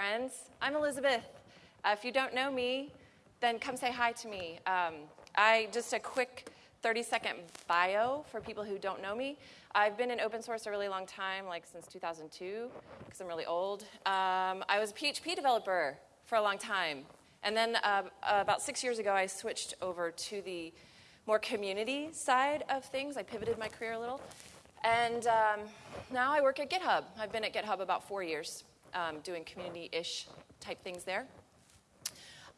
Friends. I'm Elizabeth. Uh, if you don't know me, then come say hi to me. Um, I just a quick 30 second bio for people who don't know me. I've been in open source a really long time, like since 2002, because I'm really old. Um, I was a PHP developer for a long time. And then uh, about six years ago, I switched over to the more community side of things. I pivoted my career a little. And um, now I work at GitHub. I've been at GitHub about four years, um, doing community ish type things there.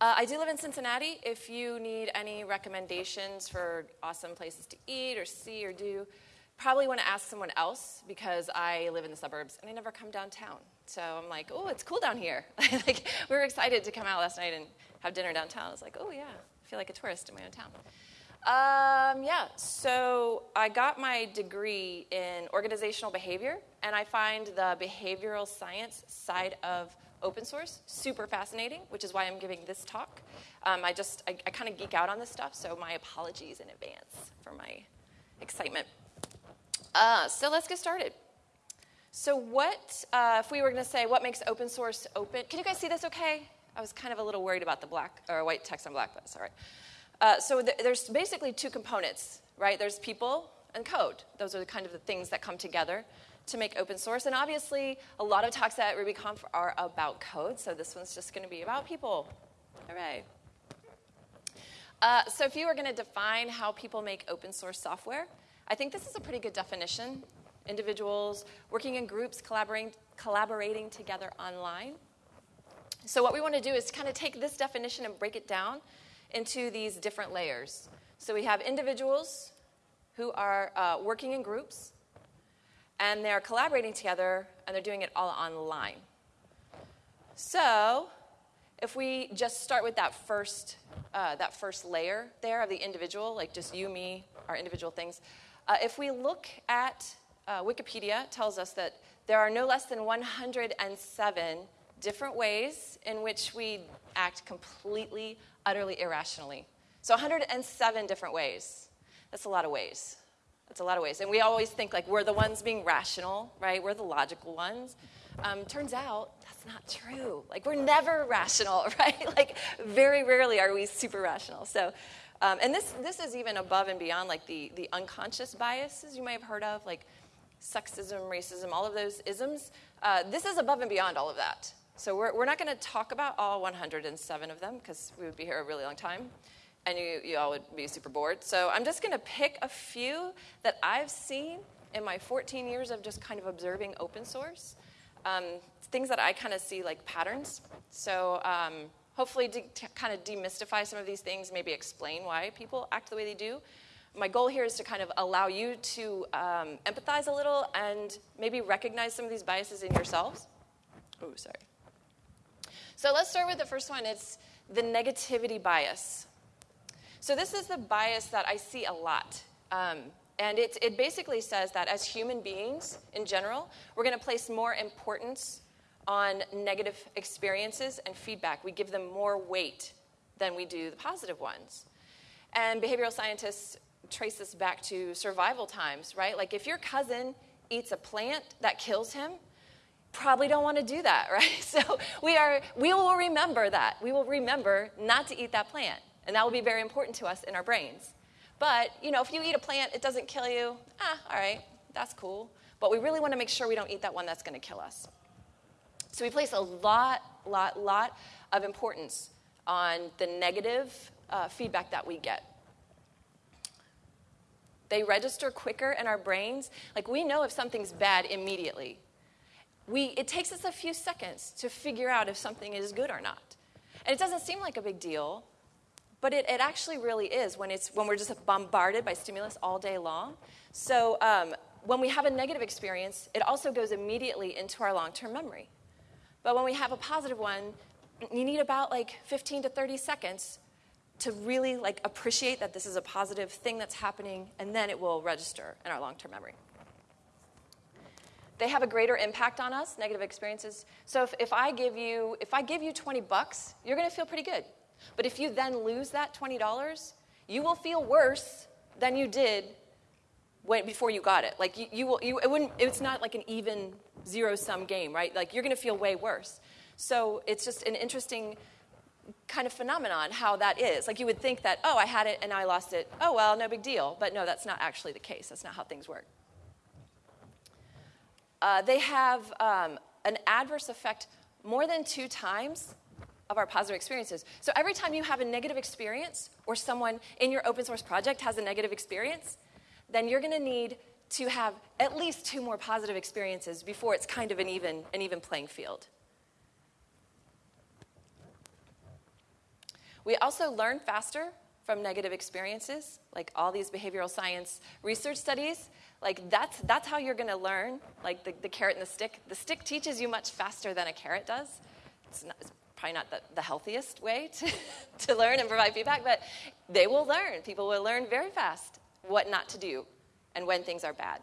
Uh, I do live in Cincinnati. If you need any recommendations for awesome places to eat or see or do, probably want to ask someone else because I live in the suburbs and I never come downtown. So I'm like, oh, it's cool down here. like we were excited to come out last night and have dinner downtown. I was like, oh yeah, I feel like a tourist in my own town. Um, yeah, so I got my degree in organizational behavior, and I find the behavioral science side of open source super fascinating, which is why I'm giving this talk. Um, I just, I, I kind of geek out on this stuff, so my apologies in advance for my excitement. Uh, so let's get started. So what, uh, if we were going to say, what makes open source open? Can you guys see this okay? I was kind of a little worried about the black, or white text on black, but it's all right. Uh, so th- there's basically two components, right? There's people and code. Those are the kind of the things that come together to make open source. And obviously, a lot of talks at RubyConf are about code, so this one's just going to be about people. All right. Uh, so if you were going to define how people make open source software, I think this is a pretty good definition. Individuals working in groups, collaborating, collaborating together online. So what we want to do is kind of take this definition and break it down into these different layers. So we have individuals who are uh, working in groups, and they're collaborating together, and they're doing it all online. So if we just start with that first, uh, that first layer there of the individual, like just you, me, our individual things, uh, if we look at uh, Wikipedia, tells us that there are no less than 107 different ways in which we act completely utterly irrationally. So 107 different ways. That's a lot of ways. That's a lot of ways. And we always think like we're the ones being rational, right? We're the logical ones. Um, turns out that's not true. Like we're never rational, right? like very rarely are we super rational. So, um, and this this is even above and beyond like the the unconscious biases you may have heard of, like sexism, racism, all of those isms. Uh, this is above and beyond all of that. So we're, we're not going to talk about all 107 of them because we would be here a really long time and you, you all would be super bored. So I'm just going to pick a few that I've seen in my 14 years of just kind of observing open source. Um, things that I kind of see like patterns. So um, hopefully to, to kind of demystify some of these things, maybe explain why people act the way they do. My goal here is to kind of allow you to um, empathize a little and maybe recognize some of these biases in yourselves. Oh, sorry. So let's start with the first one. It's the negativity bias. So this is the bias that I see a lot. Um, and it, it basically says that as human beings in general, we're going to place more importance on negative experiences and feedback. We give them more weight than we do the positive ones. And behavioral scientists trace this back to survival times, right? Like if your cousin eats a plant that kills him, probably don't want to do that, right? So we are we will remember that. We will remember not to eat that plant. And that will be very important to us in our brains. But, you know, if you eat a plant, it doesn't kill you, ah, all right, that's cool. But we really want to make sure we don't eat that one that's going to kill us. So we place a lot, lot, lot of importance on the negative uh, feedback that we get. They register quicker in our brains. Like we know if something's bad immediately we, it takes us a few seconds to figure out if something is good or not. And it doesn't seem like a big deal, but it, it actually really is when, it's, when we're just bombarded by stimulus all day long. So um, when we have a negative experience, it also goes immediately into our long term memory. But when we have a positive one, you need about like 15 to 30 seconds to really like appreciate that this is a positive thing that's happening, and then it will register in our long term memory they have a greater impact on us, negative experiences. So if, if I give you if I give you 20 bucks, you're going to feel pretty good. But if you then lose that $20, you will feel worse than you did when, before you got it. Like you, you will, you, it wouldn't, it's not like an even zero sum game, right? Like you're going to feel way worse. So it's just an interesting kind of phenomenon how that is. Like you would think that, oh, I had it and I lost it. Oh, well, no big deal. But no, that's not actually the case. That's not how things work. Uh, they have um, an adverse effect more than two times of our positive experiences. So every time you have a negative experience or someone in your open source project has a negative experience, then you're going to need to have at least two more positive experiences before it's kind of an even, an even playing field. We also learn faster from negative experiences, like all these behavioral science research studies. Like that's, that's how you're going to learn, like the, the carrot and the stick. The stick teaches you much faster than a carrot does. It's, not, it's probably not the, the healthiest way to, to learn and provide feedback, but they will learn. People will learn very fast what not to do and when things are bad.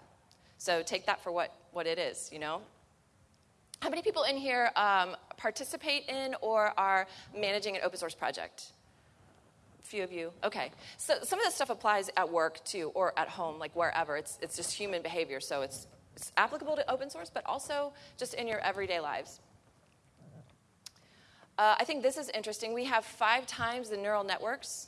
So take that for what, what it is, you know? How many people in here um, participate in or are managing an open source project? A few of you. Okay. So some of this stuff applies at work too, or at home, like wherever. It's, it's just human behavior, so it's, it's applicable to open source, but also just in your everyday lives. Uh, I think this is interesting. We have five times the neural networks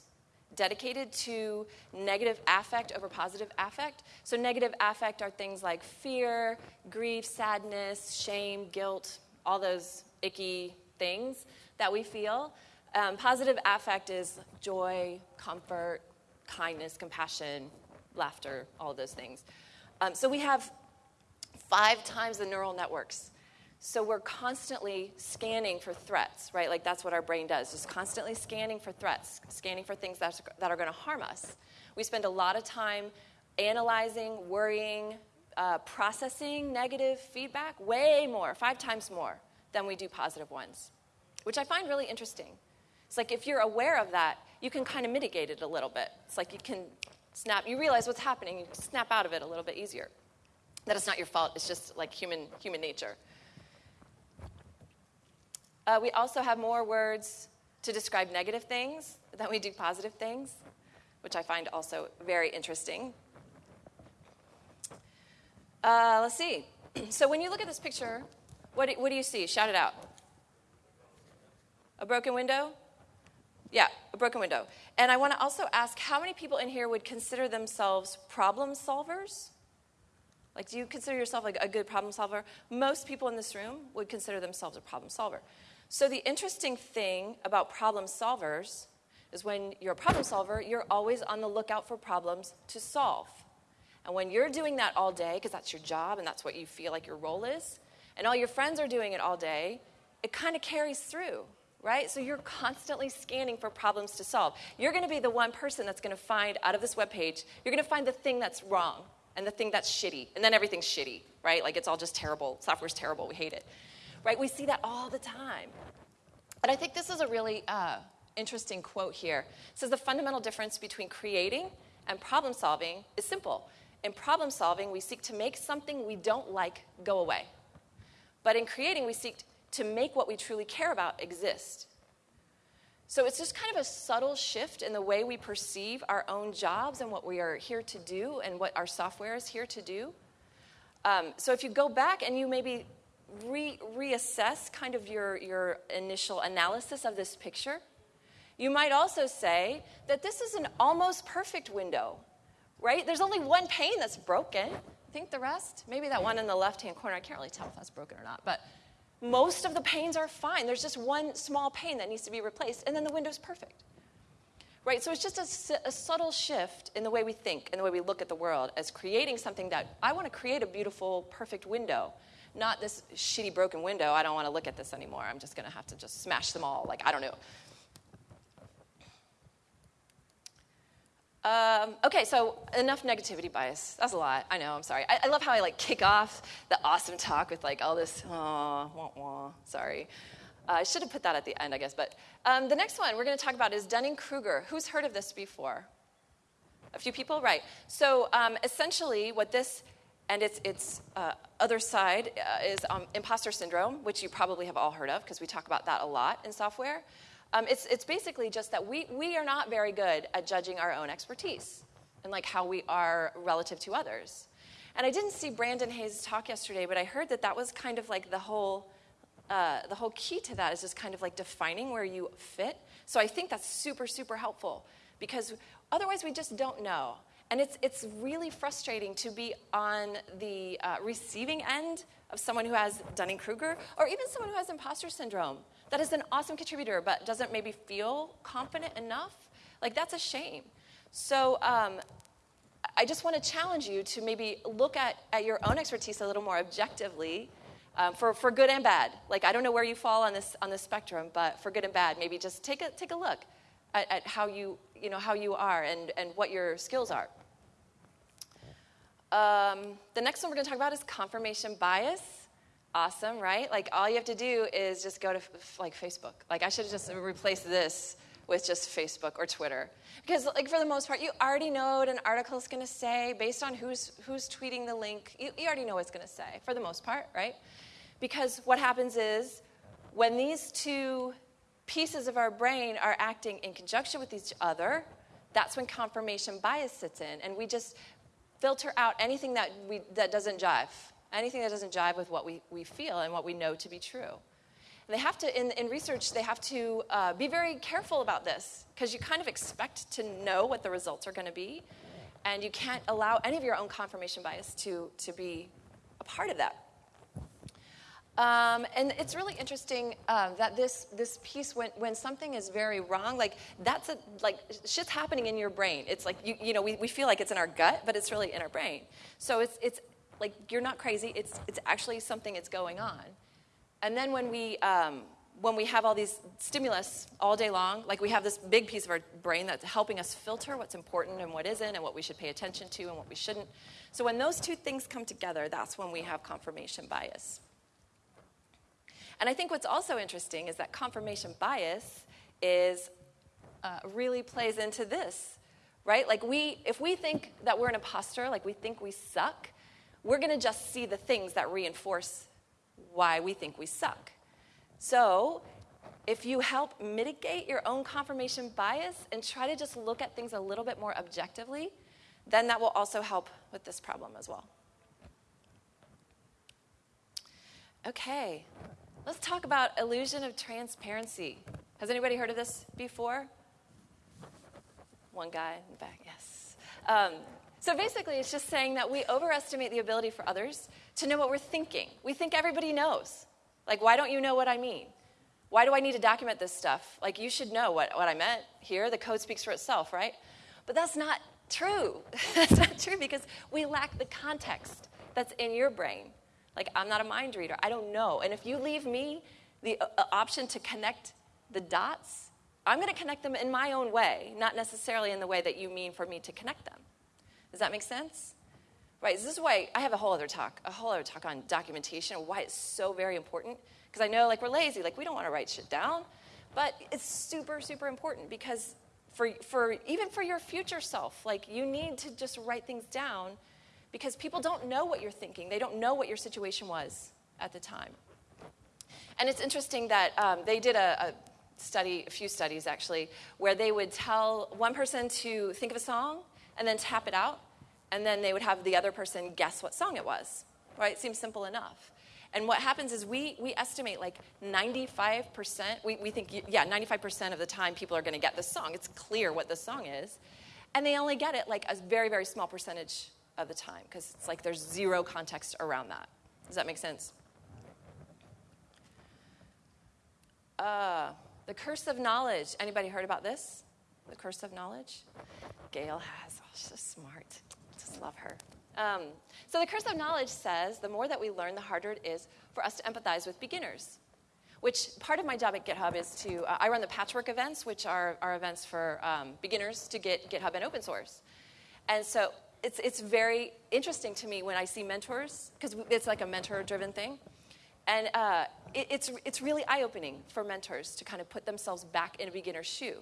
dedicated to negative affect over positive affect. So, negative affect are things like fear, grief, sadness, shame, guilt, all those icky things that we feel. Um, positive affect is joy, comfort, kindness, compassion, laughter, all those things. Um, so, we have five times the neural networks so we're constantly scanning for threats, right? Like that's what our brain does, just constantly scanning for threats, scanning for things that, that are going to harm us. We spend a lot of time analyzing, worrying, uh, processing negative feedback, way more, five times more than we do positive ones, which I find really interesting. It's like if you're aware of that, you can kind of mitigate it a little bit. It's like you can snap, you realize what's happening, you snap out of it a little bit easier. That it's not your fault, it's just like human, human nature. Uh, we also have more words to describe negative things than we do positive things, which I find also very interesting. Uh, let's see. So when you look at this picture, what do, what do you see? Shout it out. A broken window? Yeah, a broken window. And I want to also ask how many people in here would consider themselves problem solvers? Like, do you consider yourself like a good problem solver? Most people in this room would consider themselves a problem solver. So, the interesting thing about problem solvers is when you're a problem solver, you're always on the lookout for problems to solve. And when you're doing that all day, because that's your job and that's what you feel like your role is, and all your friends are doing it all day, it kind of carries through, right? So you're constantly scanning for problems to solve. You're going to be the one person that's going to find out of this web page, you're going to find the thing that's wrong and the thing that's shitty, and then everything's shitty, right? Like it's all just terrible. Software's terrible. We hate it right? We see that all the time. And I think this is a really uh, interesting quote here. It says the fundamental difference between creating and problem solving is simple. In problem solving, we seek to make something we don't like go away. But in creating, we seek to make what we truly care about exist. So it's just kind of a subtle shift in the way we perceive our own jobs and what we are here to do and what our software is here to do. Um, so if you go back and you maybe re- reassess kind of your, your initial analysis of this picture. You might also say that this is an almost perfect window, right? There's only one pane that's broken. I Think the rest? Maybe that one in the left hand corner. I can't really tell if that's broken or not, but most of the panes are fine. There's just one small pane that needs to be replaced, and then the window's perfect. Right? So it's just a, a, subtle shift in the way we think and the way we look at the world as creating something that I want to create a beautiful, perfect window not this shitty broken window. I don't want to look at this anymore. I'm just going to have to just smash them all. Like, I don't know. Um, okay, so enough negativity bias. That's a lot. I know. I'm sorry. I, I, love how I like kick off the awesome talk with like all this. Oh, wah, wah. Sorry. Uh, I should have put that at the end, I guess. But um, the next one we're going to talk about is Dunning Kruger. Who's heard of this before? A few people, right? So um, essentially, what this and its, its uh, other side uh, is um, imposter syndrome, which you probably have all heard of because we talk about that a lot in software. Um, it's, it's basically just that we, we are not very good at judging our own expertise and like how we are relative to others. And I didn't see Brandon Hays talk yesterday, but I heard that that was kind of like the whole uh, the whole key to that is just kind of like defining where you fit. So I think that's super, super helpful because otherwise we just don't know. And it's, it's really frustrating to be on the uh, receiving end of someone who has Dunning Kruger or even someone who has imposter syndrome that is an awesome contributor but doesn't maybe feel confident enough. Like, that's a shame. So, um, I just want to challenge you to maybe look at, at your own expertise a little more objectively um, for, for good and bad. Like, I don't know where you fall on this, on this spectrum, but for good and bad, maybe just take a, take a look at, at how, you, you know, how you are and, and what your skills are. Um, the next one we're going to talk about is confirmation bias. Awesome, right? Like, all you have to do is just go to like Facebook. Like, I should just replaced this with just Facebook or Twitter. Because, like, for the most part, you already know what an article is going to say based on who's, who's tweeting the link. You, you already know what it's going to say, for the most part, right? Because what happens is when these two pieces of our brain are acting in conjunction with each other, that's when confirmation bias sits in. And we just filter out anything that, we, that doesn't jive, anything that doesn't jive with what we, we feel and what we know to be true. They have to, in, in research, they have to uh, be very careful about this because you kind of expect to know what the results are going to be, and you can't allow any of your own confirmation bias to, to be a part of that. Um, and it's really interesting uh, that this, this piece, when, when something is very wrong, like that's a, like shit's happening in your brain. It's like, you, you know, we, we feel like it's in our gut, but it's really in our brain. So it's, it's like, you're not crazy. It's, it's actually something that's going on. And then when we, um, when we have all these stimulus all day long, like we have this big piece of our brain that's helping us filter what's important and what isn't, and what we should pay attention to and what we shouldn't. So when those two things come together, that's when we have confirmation bias. And I think what's also interesting is that confirmation bias is uh, really plays into this, right? Like we, if we think that we're an imposter, like we think we suck, we're going to just see the things that reinforce why we think we suck. So, if you help mitigate your own confirmation bias and try to just look at things a little bit more objectively, then that will also help with this problem as well. Okay, let's talk about illusion of transparency. Has anybody heard of this before? One guy in the back, yes. Um, so basically, it's just saying that we overestimate the ability for others to know what we're thinking. We think everybody knows. Like, why don't you know what I mean? Why do I need to document this stuff? Like, you should know what, what I meant here. The code speaks for itself, right? But that's not true. that's not true because we lack the context that's in your brain. Like, I'm not a mind reader. I don't know. And if you leave me the uh, uh option to connect the dots, I'm going to connect them in my own way, not necessarily in the way that you mean for me to connect them. Does that make sense? Right, this is why I have a whole other talk, a whole other talk on documentation, why it's so very important. Because I know, like, we're lazy, like, we don't want to write shit down, but it's super, super important because for, for even for your future self, like, you need to just write things down because people don't know what you're thinking. They don't know what your situation was at the time. And it's interesting that um, they did a, a study, a few studies actually, where they would tell one person to think of a song and then tap it out, and then they would have the other person guess what song it was. Right? It seems simple enough. And what happens is we, we estimate like 95%, we, we think, yeah, 95% of the time people are going to get the song. It's clear what the song is. And they only get it like a very, very small percentage of the time because it's like there's zero context around that. Does that make sense? Uh, the curse of knowledge. Anybody heard about this? The curse of knowledge? Gail has. Oh, she's so smart. Just love her. Um, so the curse of knowledge says the more that we learn, the harder it is for us to empathize with beginners. Which part of my job at GitHub is to, uh, I run the patchwork events, which are, are events for um, beginners to get GitHub and open source. And so it's, it's very interesting to me when I see mentors, because it's like a mentor driven thing. And uh, it, it's, it's really eye opening for mentors to kind of put themselves back in a beginner's shoe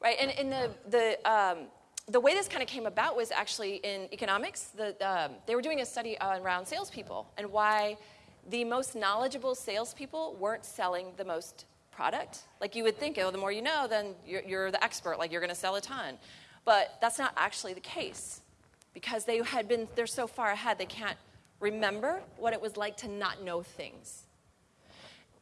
right? And in the, the, um, the way this kind of came about was actually in economics. The, um, they were doing a study around salespeople and why the most knowledgeable salespeople weren't selling the most product. Like you would think, oh, the more you know, then you're, you're the expert, like you're going to sell a ton. But that's not actually the case because they had been, they're so far ahead, they can't remember what it was like to not know things.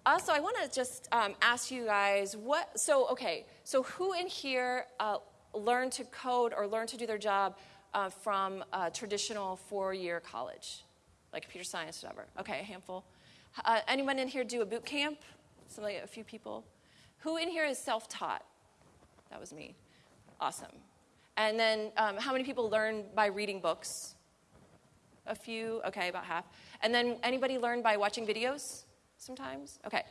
also, I want to just um, ask you guys what. So, okay, so who in here uh, learned to code or learned to do their job uh, from a traditional four-year college, like computer science, whatever? Okay, a handful. Uh, anyone in here do a boot camp? Somebody, a few people. Who in here is self-taught? That was me. Awesome. And then, um, how many people learn by reading books? A few. Okay, about half. And then, anybody learn by watching videos? sometimes? Okay.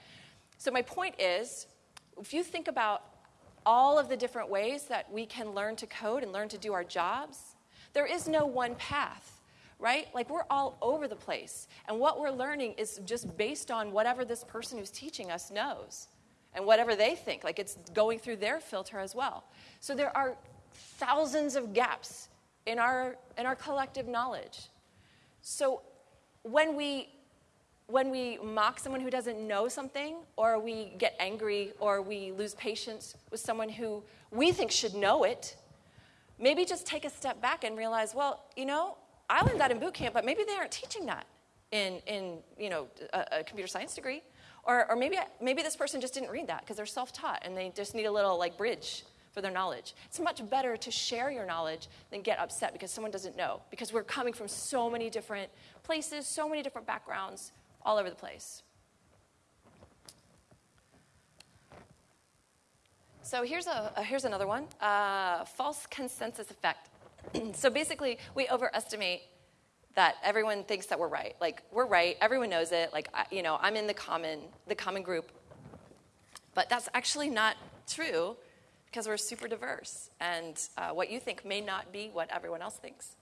So, my point is if you think about all of the different ways that we can learn to code and learn to do our jobs, there is no one path, right? Like, we're all over the place. And what we're learning is just based on whatever this person who's teaching us knows and whatever they think. Like, it's going through their filter as well. So, there are thousands of gaps in our, in our collective knowledge. So, when we when we mock someone who doesn't know something, or we get angry, or we lose patience with someone who we think should know it, maybe just take a step back and realize, well, you know, I learned that in boot camp, but maybe they aren't teaching that in, in you know, a, a computer science degree. Or, or maybe, maybe this person just didn't read that because they're self-taught and they just need a little like bridge for their knowledge. It's much better to share your knowledge than get upset because someone doesn't know because we're coming from so many different places, so many different backgrounds, all over the place. So here's, a, uh, here's another one uh, false consensus effect. so basically, we overestimate that everyone thinks that we're right. Like, we're right, everyone knows it. Like, I, you know, I'm in the common, the common group. But that's actually not true because we're super diverse. And uh, what you think may not be what everyone else thinks.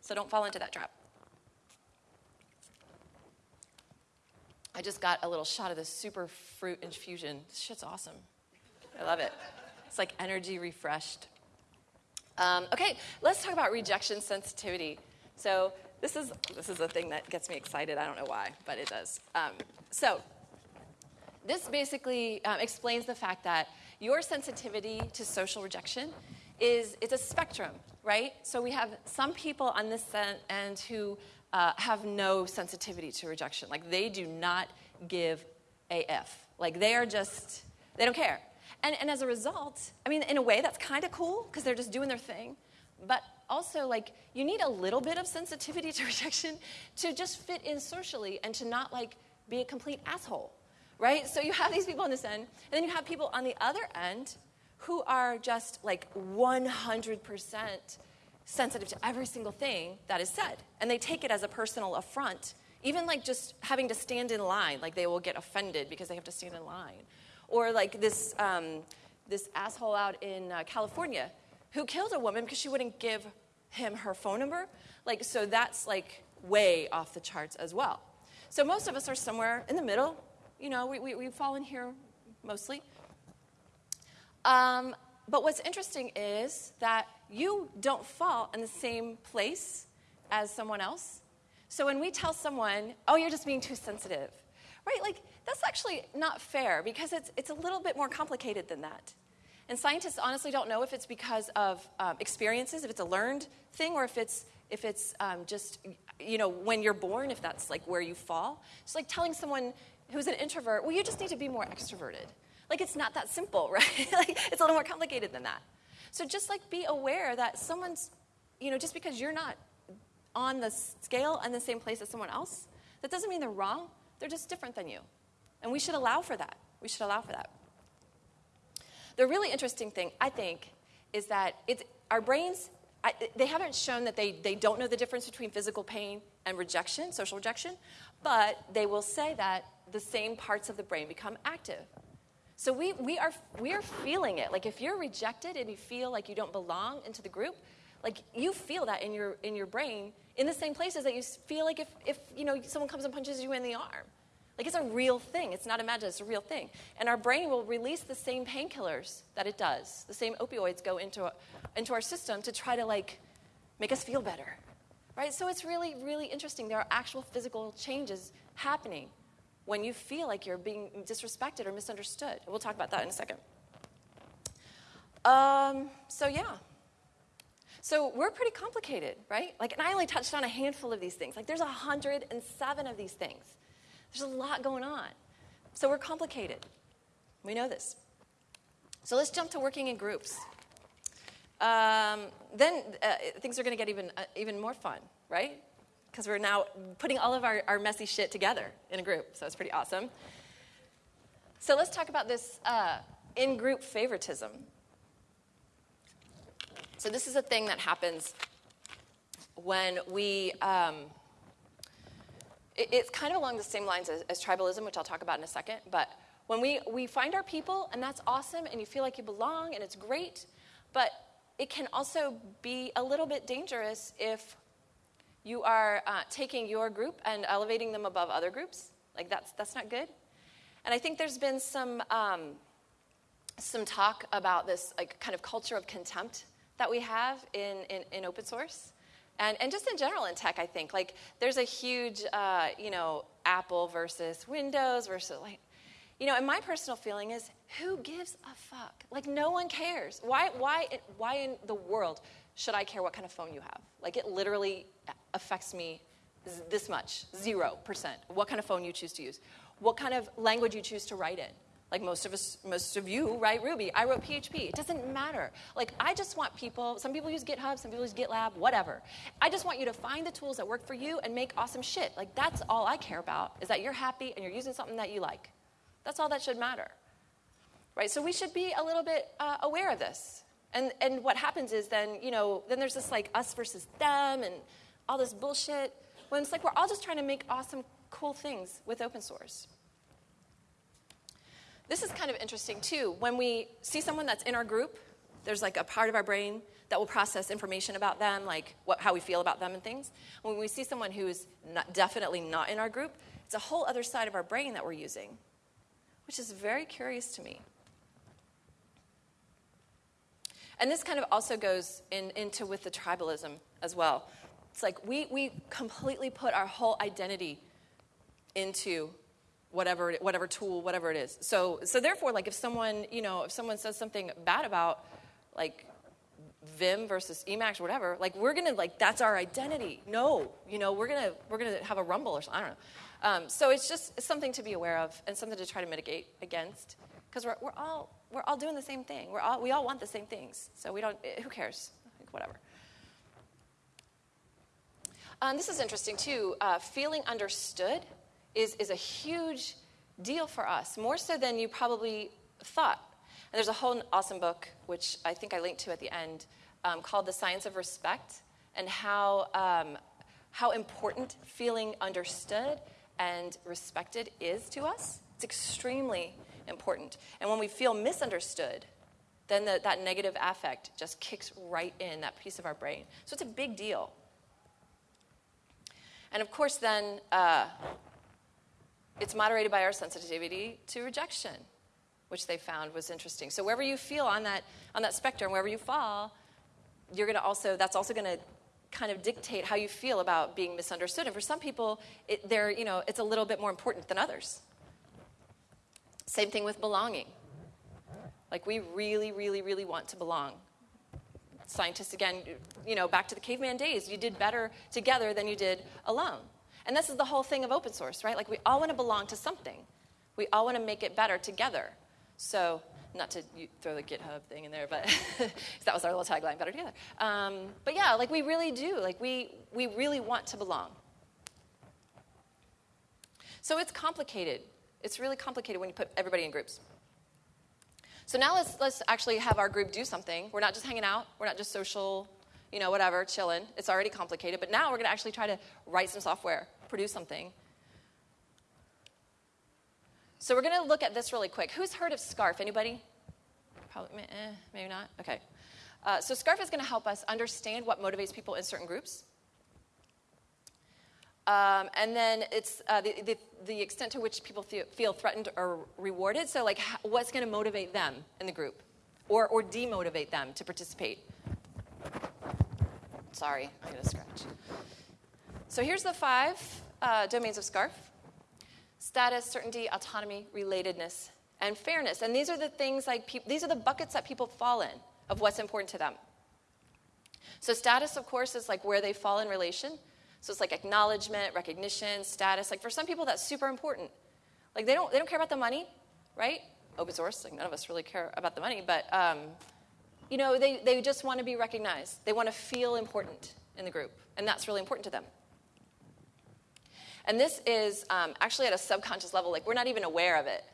So don't fall into that trap. I just got a little shot of this super fruit infusion. This shit's awesome. I love it. It's like energy refreshed. Um, okay, let's talk about rejection sensitivity. So this is this is a thing that gets me excited. I don't know why, but it does. Um, so this basically um, explains the fact that your sensitivity to social rejection is it's a spectrum, right? So we have some people on this end who uh, have no sensitivity to rejection. Like they do not give AF. Like they are just, they don't care. And, and as a result, I mean, in a way, that's kind of cool because they're just doing their thing. But also, like, you need a little bit of sensitivity to rejection to just fit in socially and to not, like, be a complete asshole, right? So you have these people on this end, and then you have people on the other end who are just, like, 100% sensitive to every single thing that is said. And they take it as a personal affront, even like just having to stand in line, like they will get offended because they have to stand in line. Or like this, um, this asshole out in uh, California who killed a woman because she wouldn't give him her phone number. Like, so that's like way off the charts as well. So most of us are somewhere in the middle. You know, we, we, we fall in here mostly. Um, but what's interesting is that you don't fall in the same place as someone else. So when we tell someone, oh, you're just being too sensitive, right? Like, that's actually not fair because it's, it's a little bit more complicated than that. And scientists honestly don't know if it's because of um, experiences, if it's a learned thing, or if it's, if it's um, just, you know, when you're born, if that's like where you fall. It's like telling someone who's an introvert, well, you just need to be more extroverted. Like, it's not that simple, right? like, it's a little more complicated than that. So just like be aware that someone's, you know, just because you're not on the scale and the same place as someone else, that doesn't mean they're wrong. They're just different than you. And we should allow for that. We should allow for that. The really interesting thing, I think, is that it's, our brains, I, they haven't shown that they, they don't know the difference between physical pain and rejection, social rejection, but they will say that the same parts of the brain become active. So we, we, are, we are feeling it. Like if you're rejected and you feel like you don't belong into the group, like you feel that in your, in your brain in the same places that you feel like if, if you know, someone comes and punches you in the arm. Like it's a real thing. It's not imagined, it's a real thing. And our brain will release the same painkillers that it does. The same opioids go into, into our system to try to like make us feel better. Right? So it's really, really interesting. There are actual physical changes happening when you feel like you're being disrespected or misunderstood. We'll talk about that in a second. Um, so, yeah. So, we're pretty complicated, right? Like, and I only touched on a handful of these things. Like, there's 107 of these things. There's a lot going on. So we're complicated. We know this. So let's jump to working in groups. Um, then uh, things are going to get even, uh, even more fun, right? Because we're now putting all of our, our messy shit together in a group. So it's pretty awesome. So let's talk about this uh, in group favoritism. So, this is a thing that happens when we, um, it, it's kind of along the same lines as, as tribalism, which I'll talk about in a second, but when we, we find our people, and that's awesome, and you feel like you belong, and it's great, but it can also be a little bit dangerous if you are uh, taking your group and elevating them above other groups. Like, that's, that's not good. And I think there's been some, um, some talk about this like, kind of culture of contempt that we have in, in, in open source. And, and just in general in tech, I think. Like, there's a huge, uh, you know, Apple versus Windows versus, like, you know, and my personal feeling is, who gives a fuck? Like, no one cares. Why, why, why in the world should I care what kind of phone you have? Like, it literally affects me this much, zero percent. What kind of phone you choose to use, what kind of language you choose to write in. Like most of us, most of you write Ruby. I wrote PHP. It doesn't matter. Like I just want people. Some people use GitHub. Some people use GitLab. Whatever. I just want you to find the tools that work for you and make awesome shit. Like that's all I care about. Is that you're happy and you're using something that you like. That's all that should matter. Right? So we should be a little bit uh, aware of this. And, and what happens is then, you know, then there's this like us versus them and all this bullshit. When it's like we're all just trying to make awesome, cool things with open source. This is kind of interesting too. When we see someone that's in our group, there's like a part of our brain that will process information about them, like what, how we feel about them and things. When we see someone who is not, definitely not in our group, it's a whole other side of our brain that we're using which is very curious to me. And this kind of also goes in, into with the tribalism as well. It's like we, we completely put our whole identity into whatever, whatever tool, whatever it is. So, so therefore, like if someone, you know, if someone says something bad about like Vim versus Emacs or whatever, like we're gonna like that's our identity. No, you know, we're gonna we're gonna have a rumble or something. I don't know. Um, so it's just something to be aware of and something to try to mitigate against because we're, we're, all, we're all doing the same thing. We're all, we all want the same things. So we don't, eh, who cares? Like, whatever. Um, this is interesting too. Uh, feeling understood is, is a huge deal for us, more so than you probably thought. And there's a whole awesome book, which I think I linked to at the end, um, called The Science of Respect, and how, um, how important feeling understood and respected is to us. It's extremely important. And when we feel misunderstood, then the, that negative affect just kicks right in that piece of our brain. So it's a big deal. And of course, then uh, it's moderated by our sensitivity to rejection, which they found was interesting. So wherever you feel on that on that spectrum, wherever you fall, you're going to also that's also going to kind of dictate how you feel about being misunderstood. And for some people, it, they're, you know, it's a little bit more important than others. Same thing with belonging. Like, we really, really, really want to belong. Scientists, again, you know, back to the caveman days, you did better together than you did alone. And this is the whole thing of open source, right? Like, we all want to belong to something, we all want to make it better together. So, not to throw the GitHub thing in there, but that was our little tagline, better together. Um, but yeah, like we really do. Like we, we really want to belong. So it's complicated. It's really complicated when you put everybody in groups. So now let's, let's actually have our group do something. We're not just hanging out, we're not just social, you know, whatever, chilling. It's already complicated. But now we're going to actually try to write some software, produce something so we're going to look at this really quick. Who's heard of SCARF? Anybody? Probably, eh, maybe not. Okay. Uh, so SCARF is going to help us understand what motivates people in certain groups. Um, and then it's uh, the, the, the, extent to which people feel, threatened or rewarded. So, like, what's going to motivate them in the group or, or demotivate them to participate? Sorry, I'm going to scratch. So, here's the five uh, domains of SCARF status, certainty, autonomy, relatedness, and fairness. And these are the things like these are the buckets that people fall in of what's important to them. So status, of course, is like where they fall in relation. So it's like acknowledgement, recognition, status. Like for some people, that's super important. Like they don't, they don't care about the money, right? Open source, like none of us really care about the money, but um, you know, they, they just want to be recognized. They want to feel important in the group, and that's really important to them. And this is um, actually at a subconscious level, like we're not even aware of it,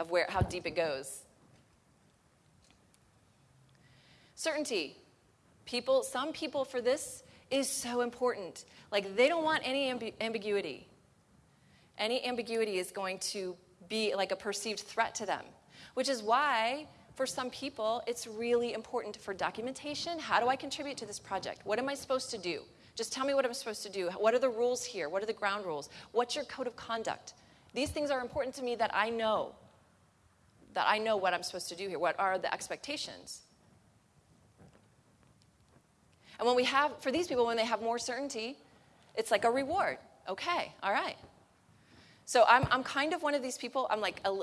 of where, how deep it goes. Certainty. People, some people for this is so important. Like they don't want any amb- ambiguity. Any ambiguity is going to be like a perceived threat to them, which is why for some people it's really important for documentation. How do I contribute to this project? What am I supposed to do? Just tell me what I'm supposed to do. What are the rules here? What are the ground rules? What's your code of conduct? These things are important to me that I know. That I know what I'm supposed to do here. What are the expectations? And when we have, for these people, when they have more certainty, it's like a reward. Okay, all right. So I'm, I'm kind of one of these people. I'm like, a,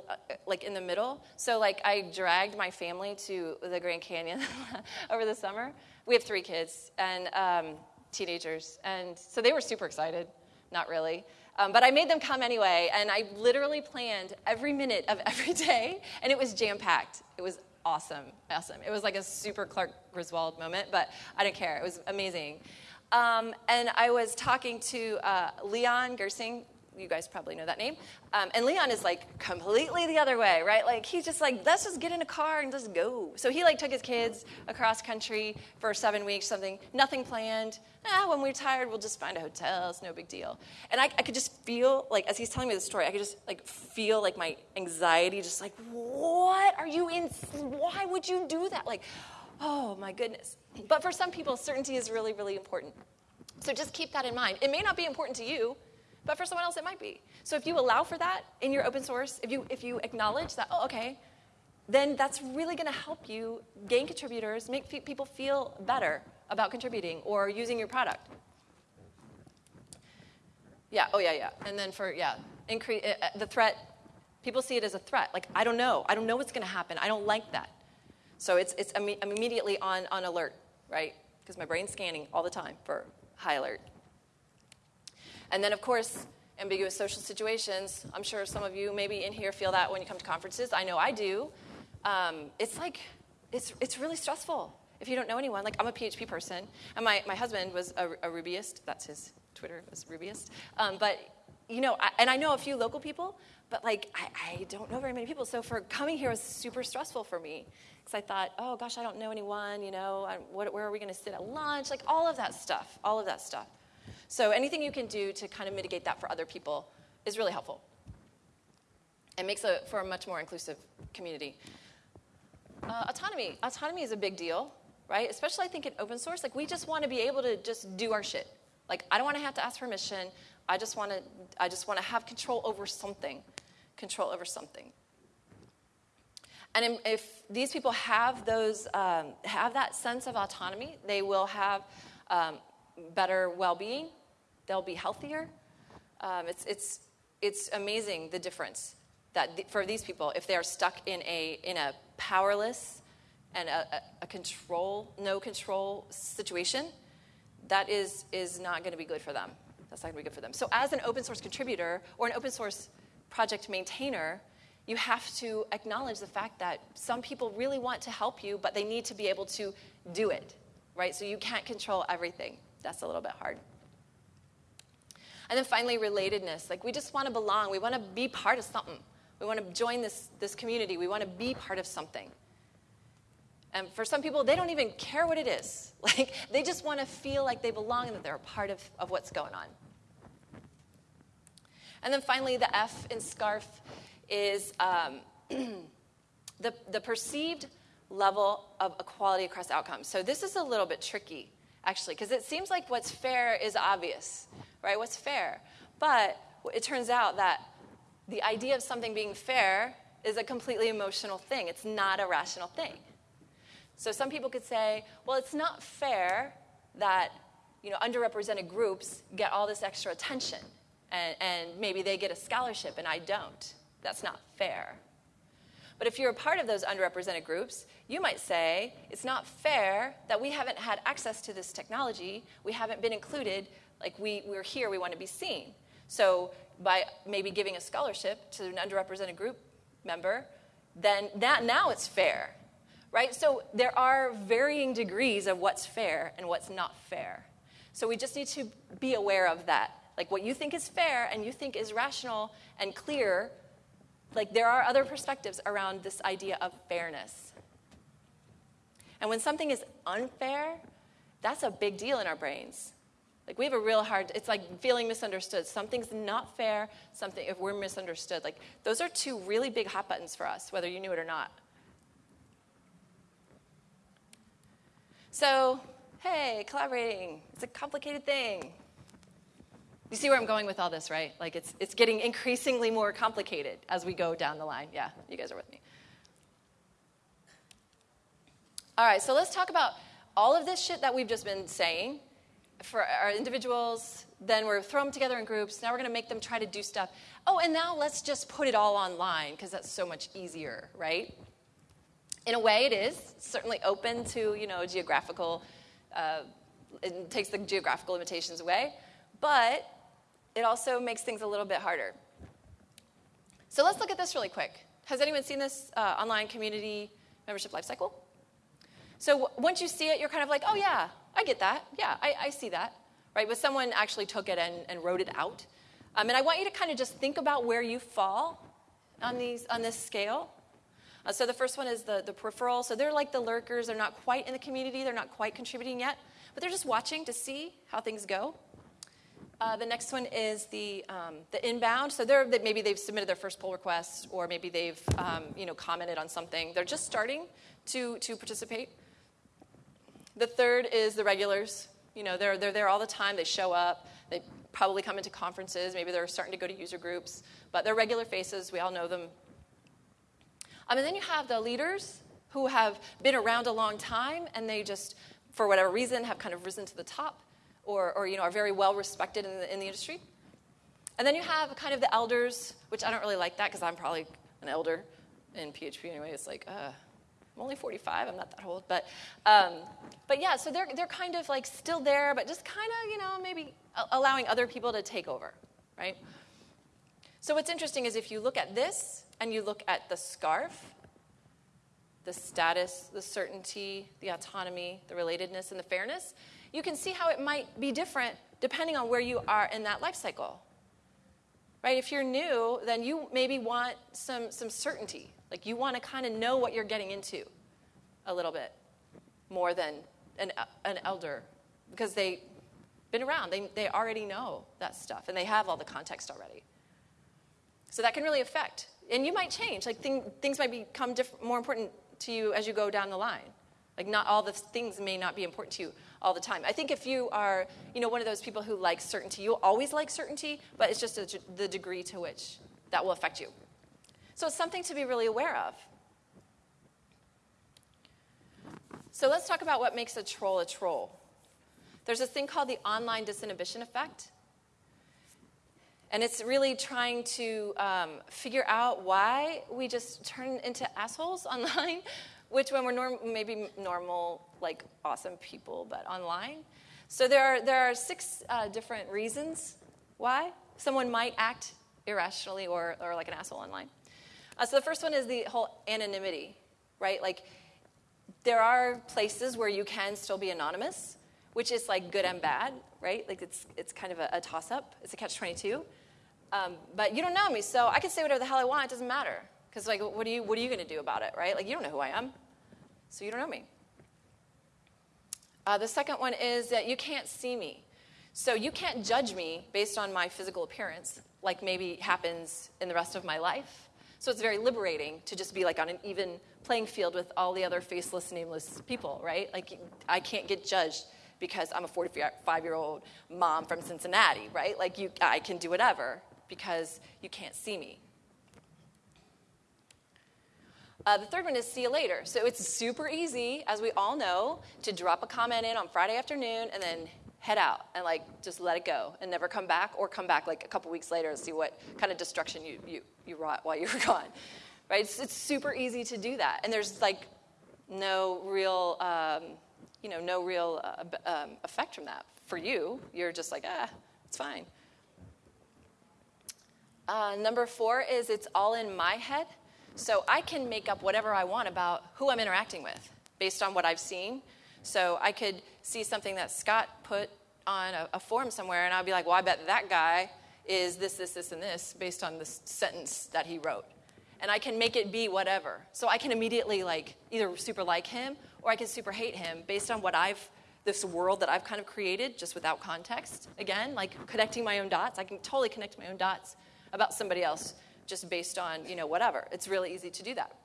like in the middle. So like I dragged my family to the Grand Canyon over the summer. We have three kids and um, teenagers, and so they were super excited. Not really. Um, but I made them come anyway, and I literally planned every minute of every day, and it was jam packed. It was awesome, awesome. It was like a super Clark Griswold moment, but I didn't care. It was amazing. Um, and I was talking to uh, Leon Gersing. You guys probably know that name. Um, and Leon is like completely the other way, right? Like he's just like, let's just get in a car and just go. So he like took his kids across country for seven weeks, something, nothing planned. Ah, when we're tired, we'll just find a hotel. It's no big deal. And I, I could just feel like, as he's telling me the story, I could just like feel like my anxiety, just like, what are you in? Why would you do that? Like, oh my goodness. But for some people, certainty is really, really important. So just keep that in mind. It may not be important to you, but for someone else it might be. So if you allow for that in your open source, if you if you acknowledge that, oh, okay, then that's really going to help you gain contributors, make fe- people feel better about contributing or using your product. Yeah, oh yeah, yeah. And then for yeah, increase uh, uh, the threat people see it as a threat. Like I don't know. I don't know what's going to happen. I don't like that. So it's, it's I'm immediately on, on alert, right? Because my brain's scanning all the time for high alert. And then, of course, ambiguous social situations. I'm sure some of you maybe in here feel that when you come to conferences. I know I do. Um, it's like, it's, it's really stressful if you don't know anyone. Like, I'm a PHP person, and my, my husband was a, a Rubyist. That's his Twitter, was Rubyist. Um, but, you know, I, and I know a few local people, but like, I, I don't know very many people. So for coming here was super stressful for me because I thought, oh gosh, I don't know anyone, you know, I, what, where are we going to sit at lunch? Like all of that stuff, all of that stuff. So anything you can do to kind of mitigate that for other people is really helpful. It makes it for a much more inclusive community. Uh, autonomy. Autonomy is a big deal, right? Especially I think in open source. Like we just want to be able to just do our shit. Like I don't want to have to ask permission. I just want to. I just want to have control over something. Control over something. And if these people have those, um, have that sense of autonomy, they will have um, better well-being. They'll be healthier. Um, it's, it's, it's amazing the difference that for these people, if they're stuck in a, in a powerless and a, a control, no control situation, that is, is not going to be good for them. That's not going to be good for them. So, as an open source contributor or an open source project maintainer, you have to acknowledge the fact that some people really want to help you, but they need to be able to do it, right? So you can't control everything. That's a little bit hard. And then finally, relatedness. Like we just want to belong. We want to be part of something. We want to join this, this community. We want to be part of something. And for some people, they don't even care what it is. Like they just want to feel like they belong and that they're a part of, of what's going on. And then finally, the F in SCARF is um, the, the perceived level of equality across outcomes. So this is a little bit tricky, actually, because it seems like what's fair is obvious, right? What's fair? But it turns out that the idea of something being fair is a completely emotional thing. It's not a rational thing. So some people could say, well, it's not fair that you know, underrepresented groups get all this extra attention and, and maybe they get a scholarship and I don't. That's not fair. But if you're a part of those underrepresented groups, you might say it's not fair that we haven't had access to this technology, we haven't been included, like we, we're here, we want to be seen. So by maybe giving a scholarship to an underrepresented group member, then that now it's fair, right? So there are varying degrees of what's fair and what's not fair. So we just need to be aware of that. Like what you think is fair and you think is rational and clear, like there are other perspectives around this idea of fairness. And when something is unfair, that's a big deal in our brains. Like we have a real hard it's like feeling misunderstood. Something's not fair, something if we're misunderstood. Like those are two really big hot buttons for us, whether you knew it or not. So, hey, collaborating. It's a complicated thing. You see where I'm going with all this, right? Like it's it's getting increasingly more complicated as we go down the line. Yeah, you guys are with me. All right, so let's talk about all of this shit that we've just been saying for our individuals, then we're throw them together in groups. Now we're going to make them try to do stuff. Oh, and now let's just put it all online because that's so much easier, right? In a way, it is certainly open to you know geographical. Uh, it takes the geographical limitations away, but it also makes things a little bit harder. So let's look at this really quick. Has anyone seen this uh, online community membership lifecycle? So once you see it, you're kind of like, oh yeah, I get that. Yeah, I, I see that. Right? But someone actually took it and, and wrote it out. Um, and I want you to kind of just think about where you fall on, these, on this scale. Uh, so the first one is the, the peripheral. So they're like the lurkers. They're not quite in the community. They're not quite contributing yet. But they're just watching to see how things go. Uh, the next one is the, um, the inbound. So they're, maybe they've submitted their first pull request, or maybe they've um, you know, commented on something. They're just starting to, to participate. The third is the regulars. You know, they're, they're there all the time. They show up. They probably come into conferences. Maybe they're starting to go to user groups. But they're regular faces. We all know them. Um, and then you have the leaders who have been around a long time and they just, for whatever reason, have kind of risen to the top or, or you know, are very well respected in the, in the industry. And then you have kind of the elders, which I don't really like that because I'm probably an elder in PHP anyway. It's like, uh, I'm only 45. I'm not that old, but um, but yeah. So they're they're kind of like still there, but just kind of you know maybe allowing other people to take over, right? So what's interesting is if you look at this and you look at the scarf, the status, the certainty, the autonomy, the relatedness, and the fairness, you can see how it might be different depending on where you are in that life cycle. Right? If you're new, then you maybe want some, some certainty. Like you want to kind of know what you're getting into a little bit more than an, an elder because they've been around. They, they already know that stuff and they have all the context already. So that can really affect. And you might change. Like thing, things might become diff- more important to you as you go down the line. Like not all the things may not be important to you all the time. I think if you are, you know, one of those people who likes certainty, you'll always like certainty, but it's just a, the degree to which that will affect you. So it's something to be really aware of. So let's talk about what makes a troll a troll. There's this thing called the online disinhibition effect. And it's really trying to um, figure out why we just turn into assholes online, which when we're norm- maybe normal, like awesome people, but online. So there are, there are six uh, different reasons why someone might act irrationally or, or like an asshole online. Uh, so the first one is the whole anonymity, right? Like there are places where you can still be anonymous, which is like good and bad, right? Like it's it's kind of a, a toss up. It's a catch twenty two. Um, but you don't know me, so I can say whatever the hell I want. It doesn't matter because like what are you what are you going to do about it, right? Like you don't know who I am, so you don't know me. Uh, the second one is that you can't see me. So you can't judge me based on my physical appearance, like maybe happens in the rest of my life. So it's very liberating to just be like on an even playing field with all the other faceless, nameless people, right? Like I can't get judged because I'm a 45 year old mom from Cincinnati, right? Like you, I can do whatever because you can't see me. Uh, the third one is see you later. So it's super easy, as we all know, to drop a comment in on Friday afternoon and then head out and like just let it go and never come back or come back like a couple weeks later and see what kind of destruction you, you, you wrought while you were gone. Right? It's, it's super easy to do that. And there's like no real um, you know no real uh, um, effect from that for you. You're just like ah it's fine. Uh, number four is it's all in my head. So I can make up whatever I want about who I'm interacting with based on what I've seen. So I could see something that Scott put on a, a forum somewhere, and I'll be like, well, I bet that guy is this, this, this, and this based on this sentence that he wrote. And I can make it be whatever. So I can immediately like either super like him or I can super hate him based on what I've this world that I've kind of created just without context. Again, like connecting my own dots. I can totally connect my own dots about somebody else just based on, you know, whatever. It's really easy to do that.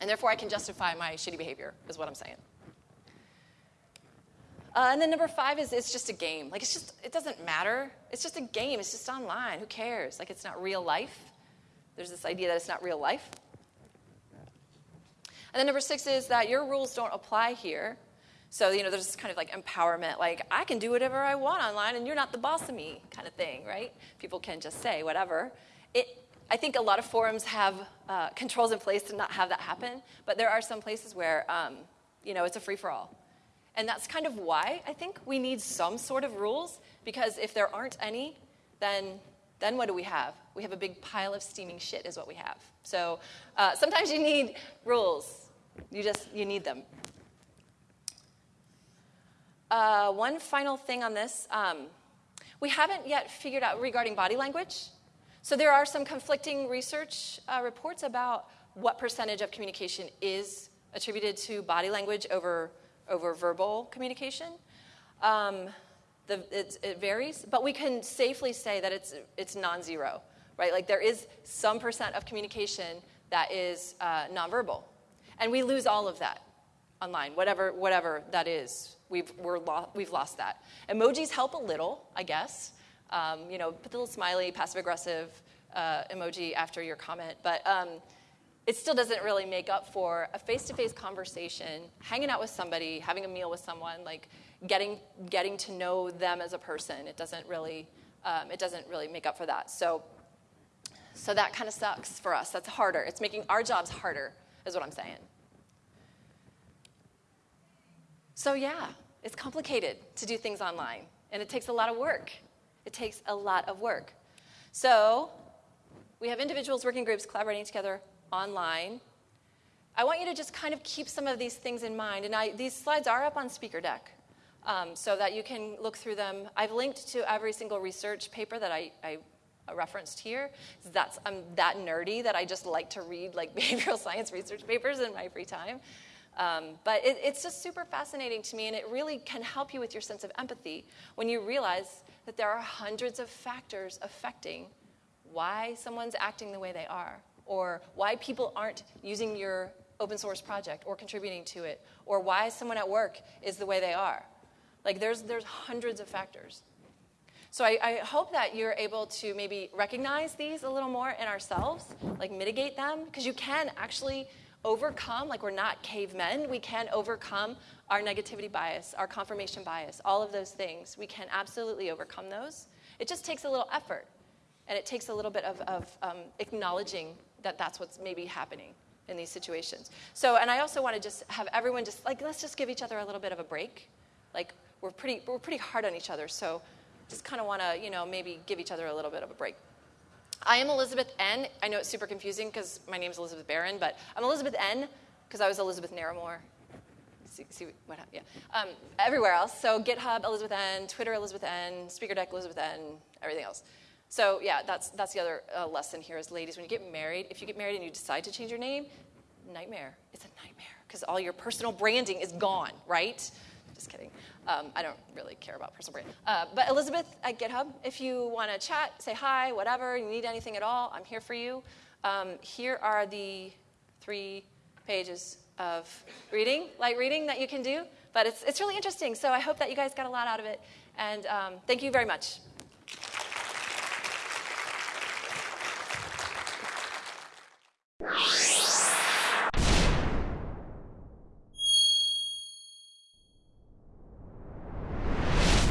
And therefore I can justify my shitty behavior, is what I'm saying. Uh, and then number five is it's just a game. Like it's just, it doesn't matter. It's just a game. It's just online. Who cares? Like it's not real life. There's this idea that it's not real life. And then number six is that your rules don't apply here. So, you know, there's this kind of like empowerment, like, I can do whatever I want online and you're not the boss of me kind of thing, right? People can just say whatever. It, I think a lot of forums have uh, controls in place to not have that happen, but there are some places where, um, you know, it's a free for all. And that's kind of why I think we need some sort of rules, because if there aren't any, then, then what do we have? We have a big pile of steaming shit, is what we have. So uh, sometimes you need rules. You just, you need them. Uh, one final thing on this. Um, we haven't yet figured out regarding body language. So there are some conflicting research uh, reports about what percentage of communication is attributed to body language over, over verbal communication. Um, the, it varies, but we can safely say that it's, it's non-zero, right? Like there is some percent of communication that is uh, nonverbal. And we lose all of that online, whatever, whatever that is we've, we're lo- we've lost that. Emojis help a little, I guess. Um, you know, put the little smiley, passive aggressive uh, emoji after your comment, but um, it still doesn't really make up for a face to face conversation, hanging out with somebody, having a meal with someone, like getting, getting to know them as a person. It doesn't really, um, it doesn't really make up for that. So, so that kind of sucks for us. That's harder. It's making our jobs harder, is what I'm saying. So, yeah, it's complicated to do things online, and it takes a lot of work. It takes a lot of work. So, we have individuals, working groups collaborating together online. I want you to just kind of keep some of these things in mind. And I, these slides are up on Speaker Deck um, so that you can look through them. I've linked to every single research paper that I, I referenced here. That's, I'm that nerdy that I just like to read like behavioral science research papers in my free time. Um, but it, it's just super fascinating to me, and it really can help you with your sense of empathy when you realize that there are hundreds of factors affecting why someone's acting the way they are, or why people aren't using your open source project or contributing to it, or why someone at work is the way they are. Like, there's, there's hundreds of factors. So I, I, hope that you're able to maybe recognize these a little more in ourselves, like mitigate them, because you can actually overcome, like we're not cavemen, we can overcome our negativity bias, our confirmation bias, all of those things. We can absolutely overcome those. It just takes a little effort, and it takes a little bit of, of um, acknowledging that that's what's maybe happening in these situations. So, and I also want to just have everyone just like, let's just give each other a little bit of a break. Like, we're pretty, we're pretty hard on each other, so just kind of want to, you know, maybe give each other a little bit of a break. I am Elizabeth N. I know it's super confusing because my name is Elizabeth Barron, but I'm Elizabeth N. because I was Elizabeth Naramore. See, see what, yeah. Um, everywhere else. So GitHub, Elizabeth N. Twitter, Elizabeth N. Speaker Deck, Elizabeth N. Everything else. So yeah, that's that's the other uh, lesson here is, ladies, when you get married, if you get married and you decide to change your name, nightmare. It's a nightmare because all your personal branding is gone, right? Just kidding. Um, I don't really care about personal brand. Uh, but Elizabeth at GitHub, if you want to chat, say hi, whatever, you need anything at all, I'm here for you. Um, here are the three pages of reading, light reading that you can do. But it's, it's really interesting. So I hope that you guys got a lot out of it. And um, thank you very much.